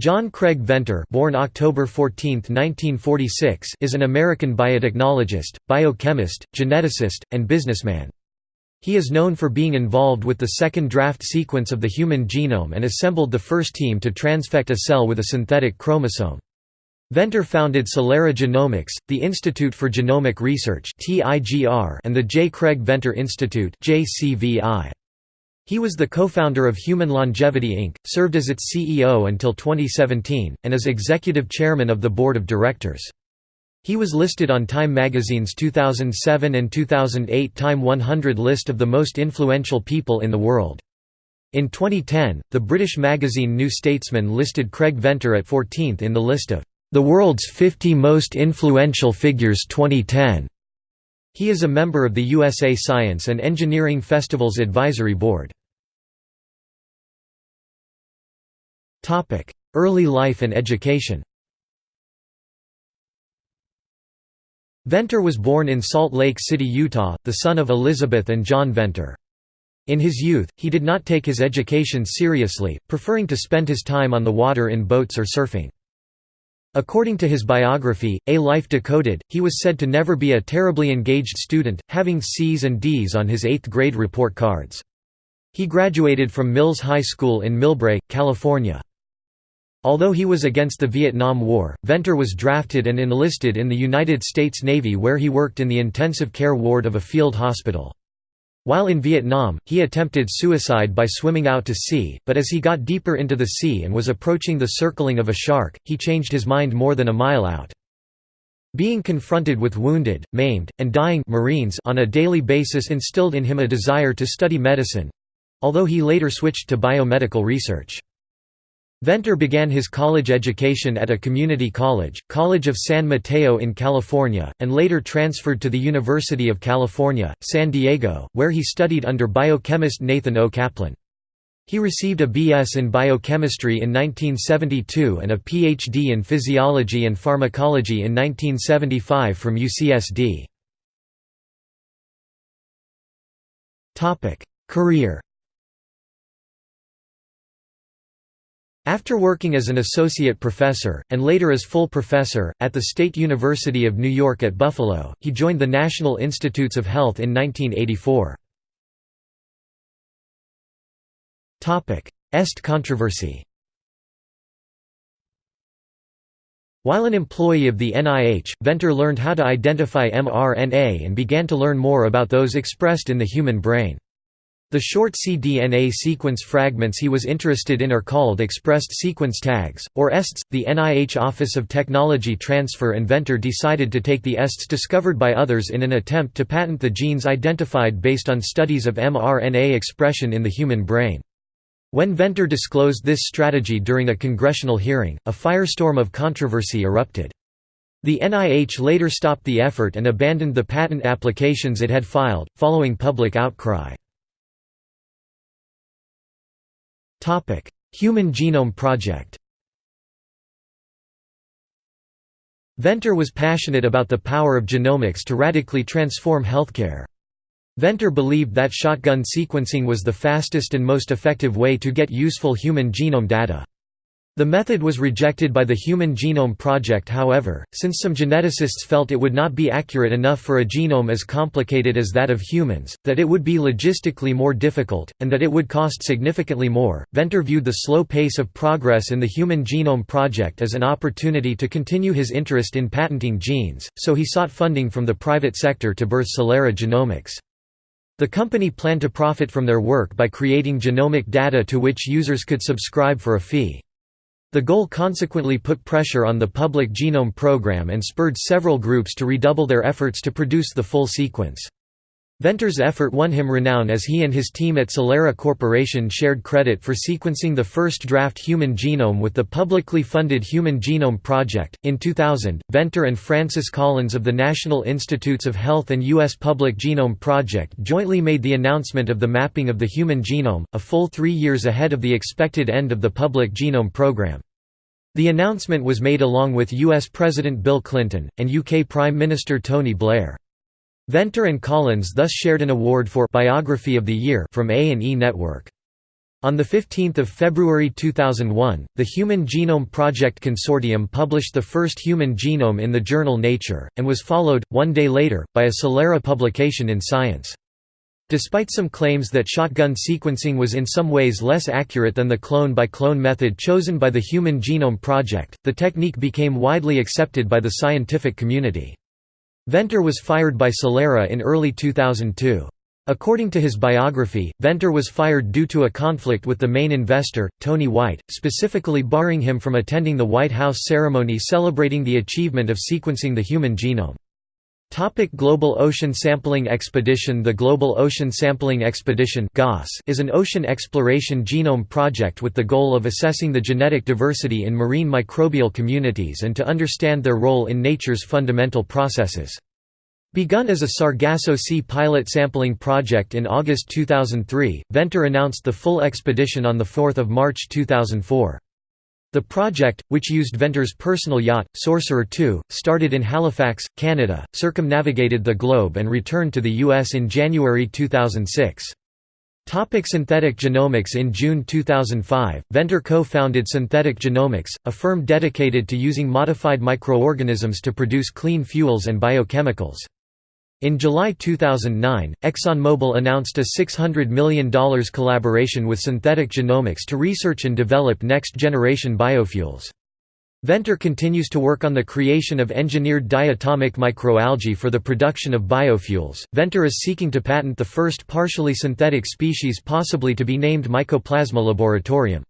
John Craig Venter born October 14, 1946, is an American biotechnologist, biochemist, geneticist, and businessman. He is known for being involved with the second draft sequence of the human genome and assembled the first team to transfect a cell with a synthetic chromosome. Venter founded Celera Genomics, the Institute for Genomic Research and the J. Craig Venter Institute he was the co-founder of Human Longevity Inc., served as its CEO until 2017, and is executive chairman of the board of directors. He was listed on Time magazine's 2007 and 2008 Time 100 list of the most influential people in the world. In 2010, the British magazine New Statesman listed Craig Venter at 14th in the list of the world's 50 most influential figures 2010. He is a member of the USA Science and Engineering Festivals Advisory Board. Early life and education Venter was born in Salt Lake City, Utah, the son of Elizabeth and John Venter. In his youth, he did not take his education seriously, preferring to spend his time on the water in boats or surfing. According to his biography, A Life Decoded, he was said to never be a terribly engaged student, having C's and D's on his eighth grade report cards. He graduated from Mills High School in Millbrae, California. Although he was against the Vietnam War, Venter was drafted and enlisted in the United States Navy where he worked in the intensive care ward of a field hospital. While in Vietnam, he attempted suicide by swimming out to sea, but as he got deeper into the sea and was approaching the circling of a shark, he changed his mind more than a mile out. Being confronted with wounded, maimed, and dying Marines on a daily basis instilled in him a desire to study medicine—although he later switched to biomedical research. Venter began his college education at a community college, College of San Mateo in California, and later transferred to the University of California, San Diego, where he studied under biochemist Nathan O. Kaplan. He received a B.S. in biochemistry in 1972 and a Ph.D. in physiology and pharmacology in 1975 from UCSD. Career After working as an associate professor, and later as full professor, at the State University of New York at Buffalo, he joined the National Institutes of Health in 1984. EST controversy While an employee of the NIH, Venter learned how to identify mRNA and began to learn more about those expressed in the human brain. The short cDNA sequence fragments he was interested in are called expressed sequence tags, or ESTs. The NIH Office of Technology Transfer Inventor decided to take the ESTs discovered by others in an attempt to patent the genes identified based on studies of mRNA expression in the human brain. When Venter disclosed this strategy during a congressional hearing, a firestorm of controversy erupted. The NIH later stopped the effort and abandoned the patent applications it had filed, following public outcry. Human Genome Project Venter was passionate about the power of genomics to radically transform healthcare. Venter believed that shotgun sequencing was the fastest and most effective way to get useful human genome data. The method was rejected by the Human Genome Project however, since some geneticists felt it would not be accurate enough for a genome as complicated as that of humans, that it would be logistically more difficult, and that it would cost significantly more. Venter viewed the slow pace of progress in the Human Genome Project as an opportunity to continue his interest in patenting genes, so he sought funding from the private sector to birth Celera Genomics. The company planned to profit from their work by creating genomic data to which users could subscribe for a fee. The goal consequently put pressure on the Public Genome Program and spurred several groups to redouble their efforts to produce the full sequence. Venter's effort won him renown as he and his team at Celera Corporation shared credit for sequencing the first draft human genome with the publicly funded Human Genome Project. In 2000, Venter and Francis Collins of the National Institutes of Health and U.S. Public Genome Project jointly made the announcement of the mapping of the human genome, a full three years ahead of the expected end of the Public Genome Program. The announcement was made along with U.S. President Bill Clinton, and UK Prime Minister Tony Blair. Venter and Collins thus shared an award for Biography of the Year from A&E Network. On 15 February 2001, the Human Genome Project Consortium published the first human genome in the journal Nature, and was followed, one day later, by a Celera publication in Science. Despite some claims that shotgun sequencing was in some ways less accurate than the clone-by-clone -clone method chosen by the Human Genome Project, the technique became widely accepted by the scientific community. Venter was fired by Celera in early 2002. According to his biography, Venter was fired due to a conflict with the main investor, Tony White, specifically barring him from attending the White House ceremony celebrating the achievement of sequencing the human genome. Topic Global Ocean Sampling Expedition The Global Ocean Sampling Expedition is an ocean exploration genome project with the goal of assessing the genetic diversity in marine microbial communities and to understand their role in nature's fundamental processes. Begun as a Sargasso Sea pilot sampling project in August 2003, Venter announced the full expedition on 4 March 2004. The project, which used Venter's personal yacht, Sorcerer II, started in Halifax, Canada, circumnavigated the globe and returned to the U.S. in January 2006. Topic synthetic genomics In June 2005, Venter co-founded Synthetic Genomics, a firm dedicated to using modified microorganisms to produce clean fuels and biochemicals. In July 2009, ExxonMobil announced a $600 million collaboration with Synthetic Genomics to research and develop next-generation biofuels. Venter continues to work on the creation of engineered diatomic microalgae for the production of biofuels. Venter is seeking to patent the first partially synthetic species possibly to be named Mycoplasma laboratorium.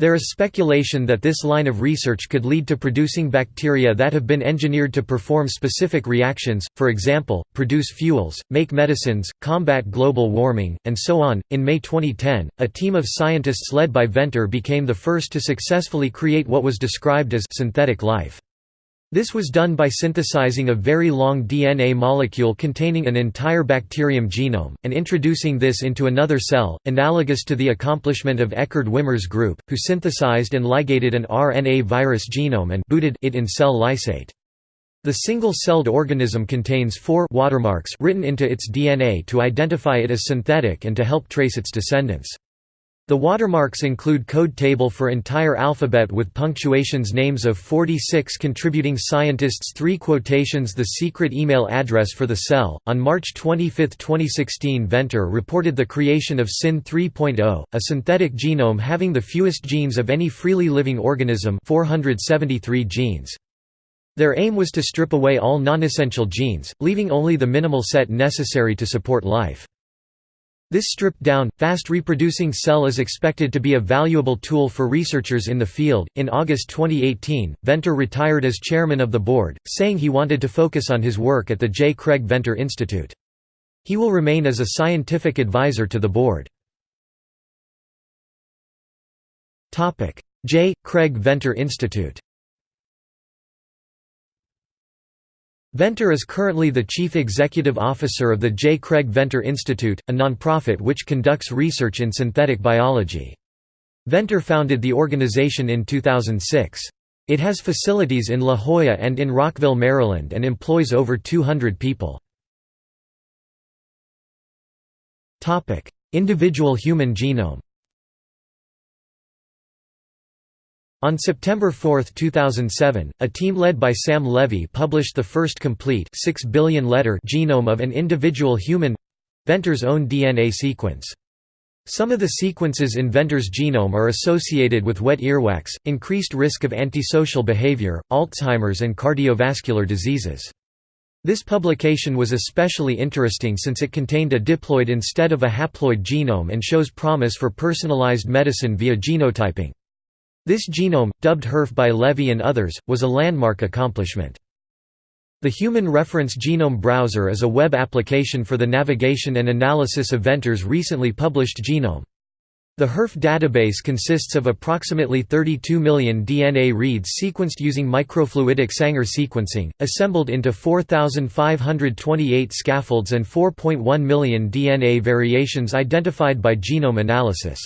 There is speculation that this line of research could lead to producing bacteria that have been engineered to perform specific reactions, for example, produce fuels, make medicines, combat global warming, and so on. In May 2010, a team of scientists led by Venter became the first to successfully create what was described as synthetic life. This was done by synthesizing a very long DNA molecule containing an entire bacterium genome, and introducing this into another cell, analogous to the accomplishment of Eckard Wimmer's group, who synthesized and ligated an RNA virus genome and booted it in cell lysate. The single-celled organism contains four watermarks written into its DNA to identify it as synthetic and to help trace its descendants. The watermarks include code table for entire alphabet with punctuations names of 46 contributing scientists 3 quotations the secret email address for the cell. On March 25, 2016 Venter reported the creation of SYN 3.0, a synthetic genome having the fewest genes of any freely living organism 473 genes. Their aim was to strip away all non-essential genes, leaving only the minimal set necessary to support life. This stripped-down, fast-reproducing cell is expected to be a valuable tool for researchers in the field. In August 2018, Venter retired as chairman of the board, saying he wanted to focus on his work at the J. Craig Venter Institute. He will remain as a scientific advisor to the board. J. Craig Venter Institute Venter is currently the chief executive officer of the J. Craig Venter Institute, a nonprofit which conducts research in synthetic biology. Venter founded the organization in 2006. It has facilities in La Jolla and in Rockville, Maryland and employs over 200 people. Individual human genome On September 4, 2007, a team led by Sam Levy published the first complete 6 billion letter genome of an individual human—Venter's own DNA sequence. Some of the sequences in Venter's genome are associated with wet earwax, increased risk of antisocial behavior, Alzheimer's and cardiovascular diseases. This publication was especially interesting since it contained a diploid instead of a haploid genome and shows promise for personalized medicine via genotyping. This genome, dubbed HERF by Levy and others, was a landmark accomplishment. The Human Reference Genome Browser is a web application for the navigation and analysis of Venter's recently published genome. The HERF database consists of approximately 32 million DNA reads sequenced using microfluidic Sanger sequencing, assembled into 4,528 scaffolds and 4.1 million DNA variations identified by genome analysis.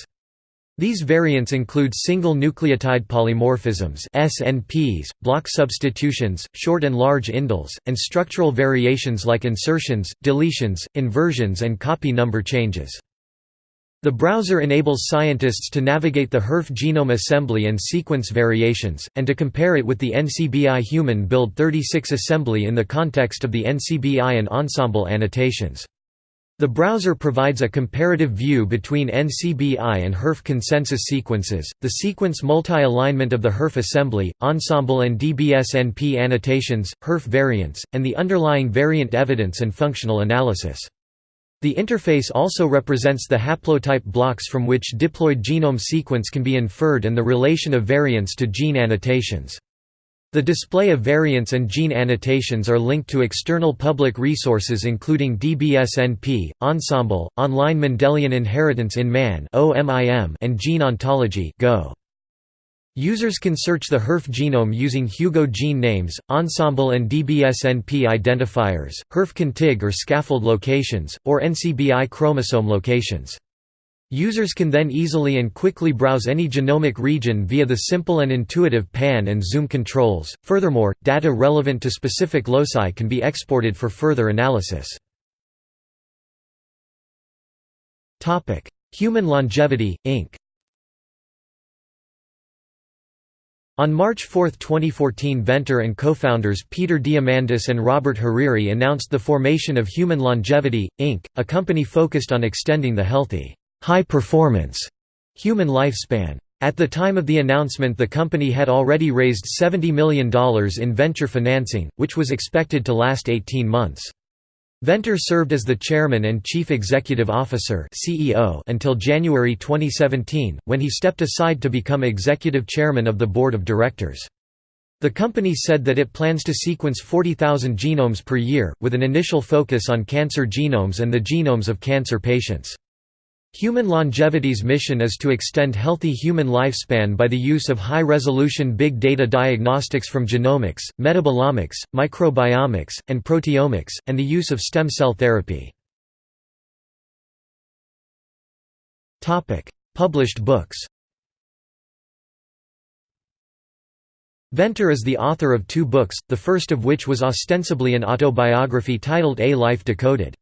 These variants include single nucleotide polymorphisms SNPs, block substitutions, short and large indels, and structural variations like insertions, deletions, inversions and copy number changes. The browser enables scientists to navigate the HERF genome assembly and sequence variations, and to compare it with the NCBI Human Build 36 assembly in the context of the NCBI and Ensembl annotations. The browser provides a comparative view between NCBI and HERF consensus sequences, the sequence multi-alignment of the HERF assembly, Ensembl and DBSNP annotations, HERF variants, and the underlying variant evidence and functional analysis. The interface also represents the haplotype blocks from which diploid genome sequence can be inferred and the relation of variants to gene annotations. The display of variants and gene annotations are linked to external public resources including DBSNP, Ensembl, Online Mendelian Inheritance in Man and Gene Ontology Go. Users can search the HERF genome using Hugo gene names, Ensembl and DBSNP identifiers, HERF contig or scaffold locations, or NCBI chromosome locations. Users can then easily and quickly browse any genomic region via the simple and intuitive pan and zoom controls. Furthermore, data relevant to specific loci can be exported for further analysis. Topic: Human Longevity Inc. On March 4, 2014 Venter and co-founders Peter Diamandis and Robert Hariri announced the formation of Human Longevity, Inc., a company focused on extending the healthy, high-performance human lifespan. At the time of the announcement the company had already raised $70 million in venture financing, which was expected to last 18 months. Venter served as the chairman and chief executive officer (CEO) until January 2017, when he stepped aside to become executive chairman of the board of directors. The company said that it plans to sequence 40,000 genomes per year, with an initial focus on cancer genomes and the genomes of cancer patients. Human Longevity's mission is to extend healthy human lifespan by the use of high-resolution big data diagnostics from genomics, metabolomics, microbiomics, and proteomics, and the use of stem cell therapy. Published books Venter is the author of two books, the first of which was ostensibly an autobiography titled A Life Decoded.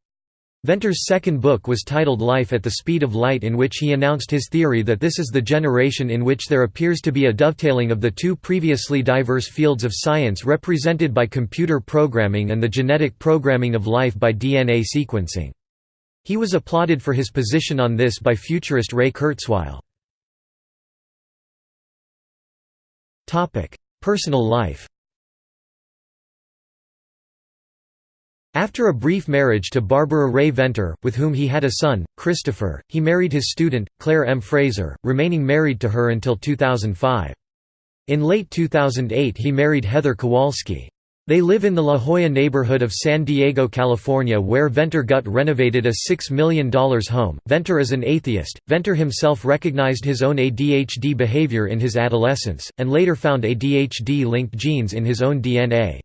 Venter's second book was titled Life at the Speed of Light in which he announced his theory that this is the generation in which there appears to be a dovetailing of the two previously diverse fields of science represented by computer programming and the genetic programming of life by DNA sequencing. He was applauded for his position on this by futurist Ray Kurzweil. Personal life After a brief marriage to Barbara Ray Venter, with whom he had a son, Christopher, he married his student, Claire M. Fraser, remaining married to her until 2005. In late 2008 he married Heather Kowalski. They live in the La Jolla neighborhood of San Diego, California where Venter gut renovated a $6 million home. Venter is an atheist. Venter himself recognized his own ADHD behavior in his adolescence, and later found ADHD-linked genes in his own DNA.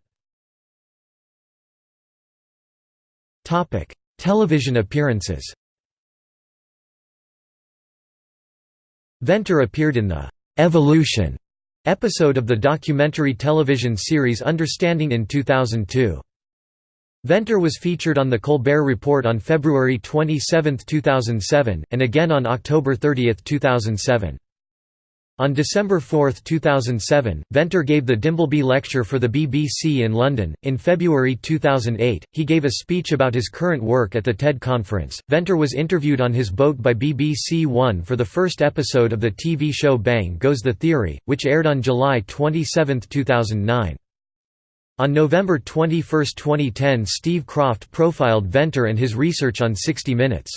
Topic: Television appearances. Venter appeared in the Evolution episode of the documentary television series Understanding in 2002. Venter was featured on The Colbert Report on February 27, 2007, and again on October 30, 2007. On December 4, 2007, Venter gave the Dimbleby Lecture for the BBC in London. In February 2008, he gave a speech about his current work at the TED conference. Venter was interviewed on his boat by BBC One for the first episode of the TV show Bang Goes the Theory, which aired on July 27, 2009. On November 21, 2010, Steve Kroft profiled Venter and his research on 60 Minutes.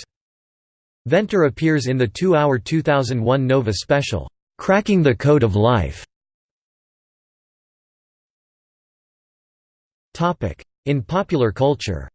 Venter appears in the two-hour 2001 Nova special. Cracking the Code of Life. In popular culture.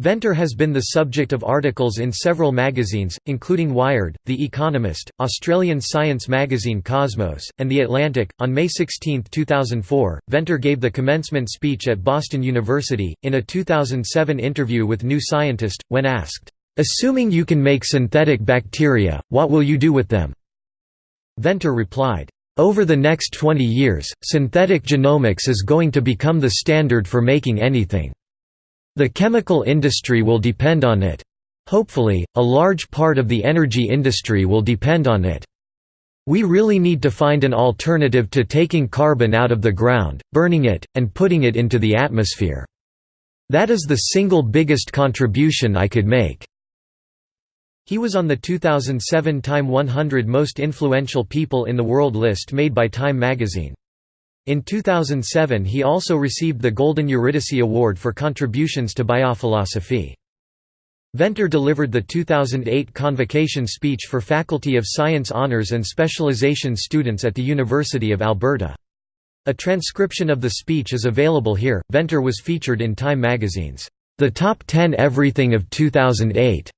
Venter has been the subject of articles in several magazines, including Wired, The Economist, Australian science magazine Cosmos, and The Atlantic. On May 16, 2004, Venter gave the commencement speech at Boston University, in a 2007 interview with New Scientist, when asked, Assuming you can make synthetic bacteria, what will you do with them? Venter replied, Over the next 20 years, synthetic genomics is going to become the standard for making anything. The chemical industry will depend on it. Hopefully, a large part of the energy industry will depend on it. We really need to find an alternative to taking carbon out of the ground, burning it, and putting it into the atmosphere. That is the single biggest contribution I could make." He was on the 2007 Time 100 Most Influential People in the World list made by Time magazine. In 2007 he also received the Golden Eurydice Award for contributions to biophilosophy. Venter delivered the 2008 convocation speech for Faculty of Science Honours and Specialization students at the University of Alberta. A transcription of the speech is available here. Venter was featured in Time magazine's The Top 10 Everything of 2008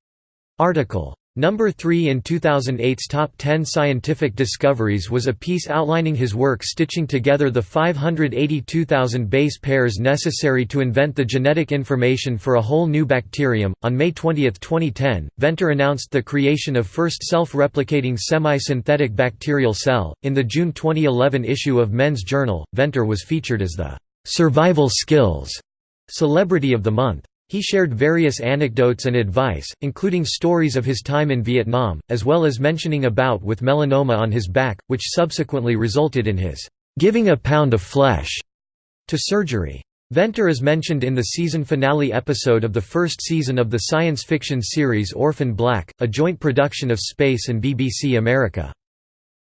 article. Number 3 in 2008's Top 10 Scientific Discoveries was a piece outlining his work stitching together the 582,000 base pairs necessary to invent the genetic information for a whole new bacterium. On May 20, 2010, Venter announced the creation of first self-replicating semi-synthetic bacterial cell. In the June 2011 issue of Men's Journal, Venter was featured as the survival skills celebrity of the month. He shared various anecdotes and advice, including stories of his time in Vietnam, as well as mentioning a bout with melanoma on his back, which subsequently resulted in his giving a pound of flesh to surgery. Venter is mentioned in the season finale episode of the first season of the science fiction series Orphan Black, a joint production of Space and BBC America.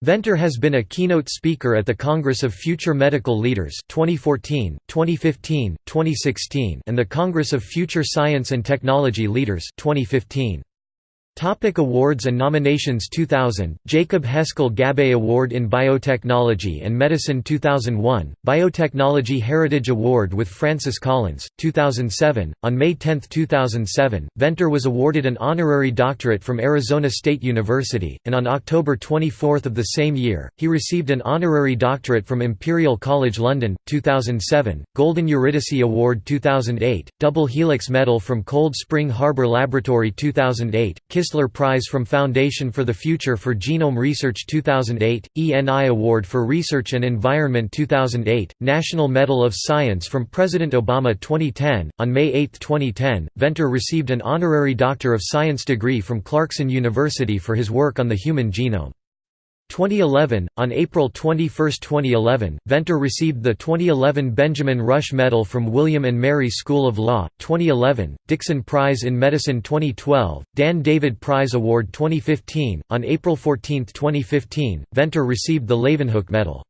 Venter has been a keynote speaker at the Congress of Future Medical Leaders 2014, 2015, 2016 and the Congress of Future Science and Technology Leaders 2015. Topic awards and nominations 2000 Jacob Heskel Gabbay Award in Biotechnology and Medicine 2001 Biotechnology Heritage Award with Francis Collins 2007 On May 10, 2007 Venter was awarded an honorary doctorate from Arizona State University and on October 24 of the same year he received an honorary doctorate from Imperial College London 2007 Golden Eurydice Award 2008 Double Helix Medal from Cold Spring Harbor Laboratory 2008 Kistler Prize from Foundation for the Future for Genome Research 2008, ENI Award for Research and Environment 2008, National Medal of Science from President Obama 2010. On May 8, 2010, Venter received an honorary Doctor of Science degree from Clarkson University for his work on the human genome. 2011 On April 21, 2011, Venter received the 2011 Benjamin Rush Medal from William and Mary School of Law. 2011 Dixon Prize in Medicine 2012, Dan David Prize Award 2015. On April 14, 2015, Venter received the Leeuwenhoek Medal.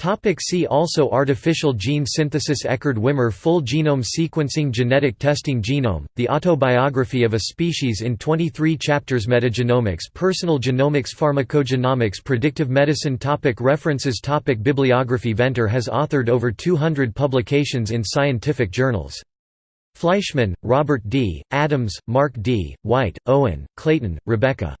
Topic see also Artificial gene synthesis Eckard Wimmer Full genome sequencing Genetic testing Genome, the autobiography of a species in 23 chapters Metagenomics Personal genomics Pharmacogenomics Predictive medicine topic References topic Bibliography Venter has authored over 200 publications in scientific journals. Fleischmann, Robert D., Adams, Mark D., White, Owen, Clayton, Rebecca.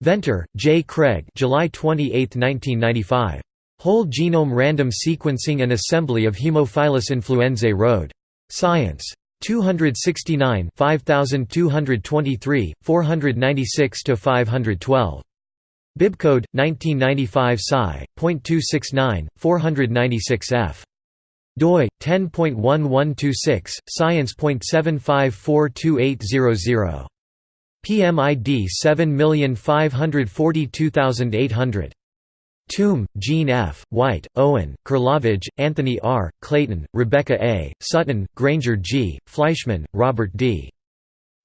Venter, J. Craig July 28, 1995. Whole genome random sequencing and assembly of Haemophilus influenzae Rhode. Science. 269 5223, 496–512. Bibcode, 1995 Sci.269, 496 f. doi, 10.1126, science.75428000. PMID 7542800. Toome, Jean F., White, Owen, Kerlavage, Anthony R., Clayton, Rebecca A., Sutton, Granger G., Fleischmann, Robert D.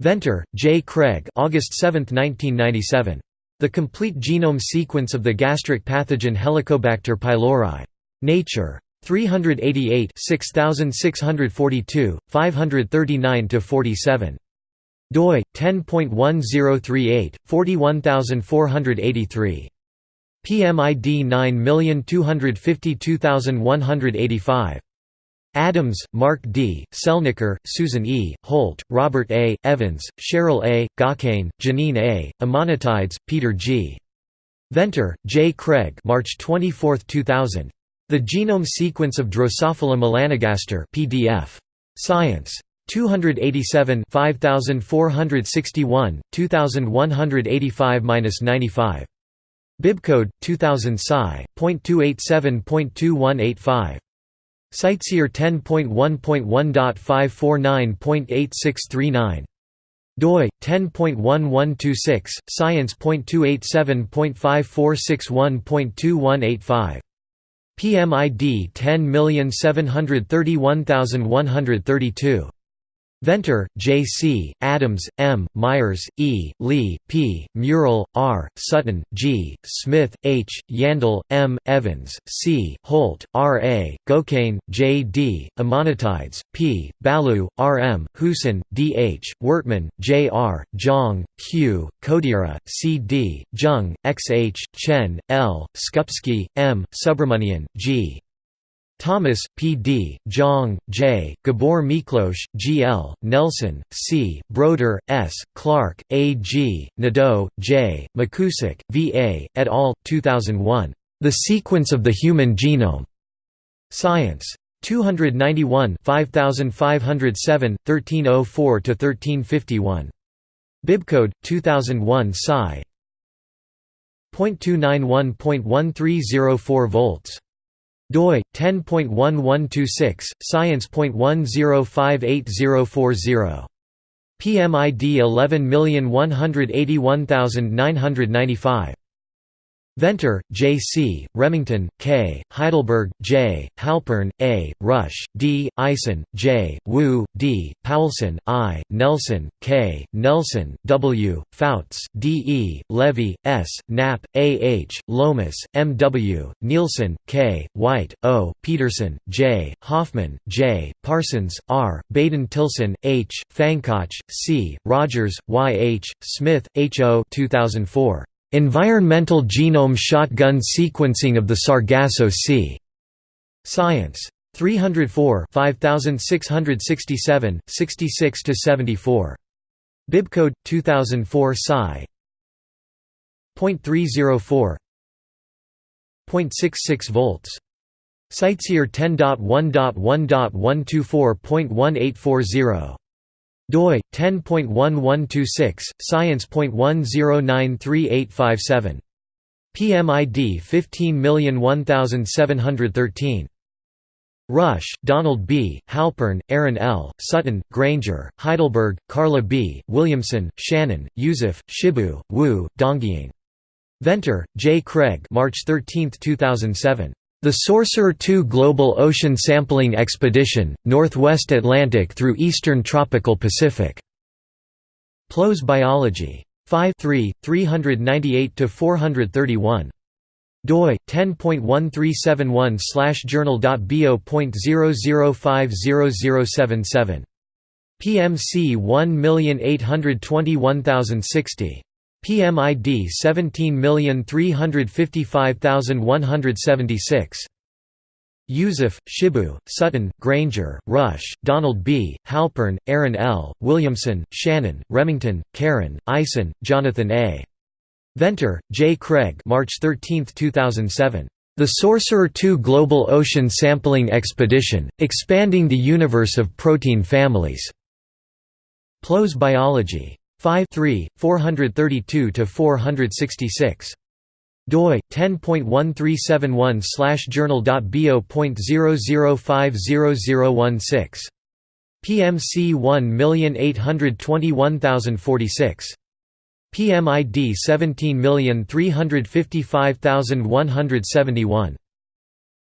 Venter, J. Craig August 7, 1997. The Complete Genome Sequence of the Gastric Pathogen Helicobacter pylori. Nature. 388 6642, 539–47. doi, 10.1038, 41483. PMID 9252185. Adams, Mark D., Celniker, Susan E., Holt, Robert A., Evans, Cheryl A., Gocayne, Janine A., Amanatides, Peter G. Venter, J. Craig March 24, 2000. The Genome Sequence of Drosophila melanogaster PDF. Science. 287 5461, 2185–95. Bibcode 2000 Sci.287.2185. CiteSeer 10.1.1.549.8639 doi 10.1126 science.287.5461.2185 PMID 10731132 Venter, J. C., Adams, M., Myers, E., Lee, P., Murrell, R., Sutton, G., Smith, H., Yandell, M., Evans, C., Holt, R. A., Gocayne, J. D., Amanatides, P., Ballew, R. M., Huson, D. H., Wortman, J. R., Zhang, Q., Kodira, C. D., Jung, X. H., Chen, L., Skupski, M., Subramanian, G. Thomas, P. D., Zhang, J., Gabor Miklos, G. L., Nelson, C., Broder, S., Clark, A. G., Nadeau, J., McKusick, V. A., et al., 2001. The Sequence of the Human Genome. Science. 291 5507, 1304–1351. Bibcode, 2001 Sci. .291.1304 volts doi 10.1126 science.10588040 PMID 11181995 Venter, J. C., Remington, K., Heidelberg, J., Halpern, A., Rusch, D., Eisen, J., Wu, D., Paulsen, I., Nelson, K., Nelson, W., Fouts, D. E., Levy, S., Knapp, A. H., Lomas, M. W., Nielsen, K., White, O., Peterson, J., Hoffman, J., Parsons, R., Baden-Tilson, H., Pfannkoch, C., Rogers, Y. H., Smith, H. O. 2004. Environmental Genome Shotgun Sequencing of the Sargasso Sea. Science. 304 5667, 66–74. Bibcode 2004 Sci. .304 0.66 volts. CiteSeer 10.1.1.124.1840 doi 10.1126 science.10938857 PMID 15001713 Rusch, Donald B., Halpern, Aaron L., Sutton, Granger, Heidelberg, Carla B., Williamson, Shannon, Yooseph, Shibu, Wu, Dongying. Venter, J. Craig March 13, 2007. The Sorcerer II Global Ocean Sampling Expedition, Northwest Atlantic through Eastern Tropical Pacific. PLOS Biology. 5 398–431. doi 10.1371/journal.bo.00500077. PMC 1821060. PMID 17355176. Yooseph, Shibu, Sutton, Granger, Rusch, Donald B., Halpern, Aaron L., Williamson, Shannon, Remington, Karen, Eisen, Jonathan A. Venter, J. Craig March 13, 2007. The Sorcerer II Global Ocean Sampling Expedition, Expanding the Universe of Protein Families. PLOS Biology. 5 432–466 doi 10.1371/journal.bo.00500016 PMC 1821046 PMID 17355171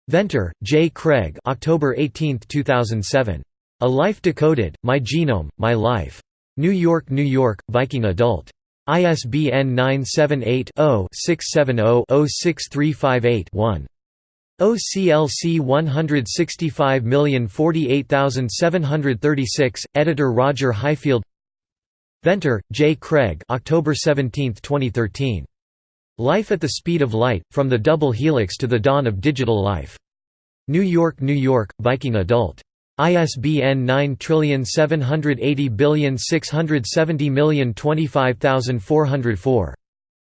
Venter, J. Craig October 18, 2007. A Life Decoded, My Genome, My Life. New York, New York, Viking Adult. ISBN 978-0-670-06358-1. OCLC 165048736, editor Roger Highfield Venter, J. Craig October 17, 2013. Life at the Speed of Light, From the Double Helix to the Dawn of Digital Life. New York, New York, Viking Adult. ISBN 9780670025404.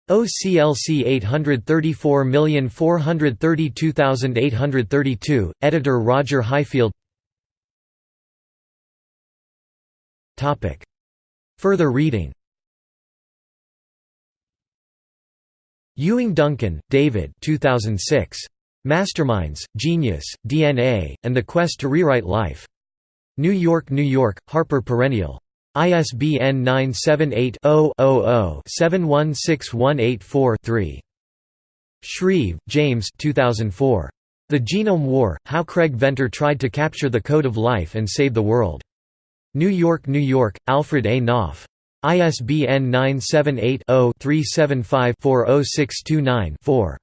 OCLC 834432832, editor Roger Highfield. Further reading. Ewing Duncan, David. 2006. Masterminds, Genius, DNA, and the Quest to Rewrite Life. New York, New York, Harper Perennial. ISBN 978-0-00-716184-3. Shreeve, James 2004. The Genome War, How Craig Venter Tried to Capture the Code of Life and Save the World. New York, New York, Alfred A. Knopf. ISBN 978-0-375-40629-4.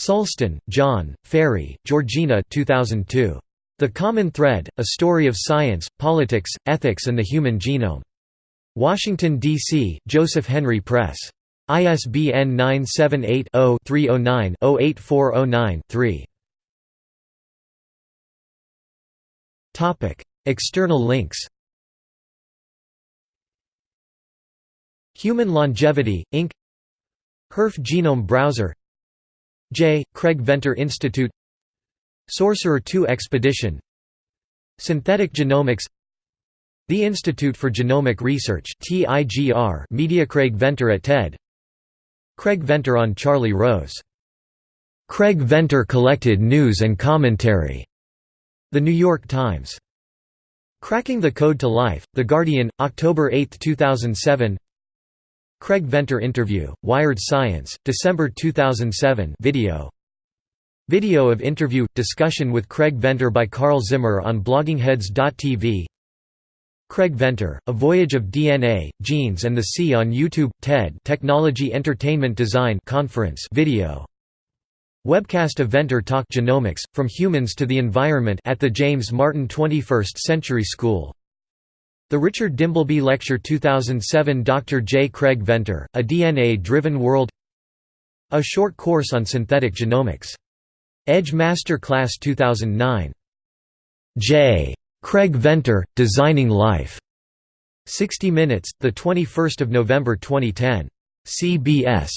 Sulston, John, Ferry, Georgina 2002. The Common Thread, A Story of Science, Politics, Ethics and the Human Genome. Washington, D.C., Joseph Henry Press. ISBN 978-0-309-08409-3. External links Human Longevity, Inc. HERF Genome Browser J. Craig Venter Institute Sorcerer II Expedition Synthetic Genomics The Institute for Genomic Research Media Craig Venter at TED Craig Venter on Charlie Rose. Craig Venter collected news and commentary. The New York Times. Cracking the Code to Life, The Guardian, October 8, 2007 Craig Venter interview, Wired Science, December 2007 video. Video of interview – discussion with Craig Venter by Carl Zimmer on bloggingheads.tv Craig Venter, A Voyage of DNA, Genes and the Sea on YouTube – TED Technology Entertainment Design Conference video. Webcast of Venter Talk Genomics, From Humans to the Environment at the James Martin 21st Century School the Richard Dimbleby Lecture 2007 Dr. J. Craig Venter, A DNA-Driven World A Short Course on Synthetic Genomics. Edge Master Class 2009. J. Craig Venter, Designing Life. 60 Minutes, 21 November 2010. CBS.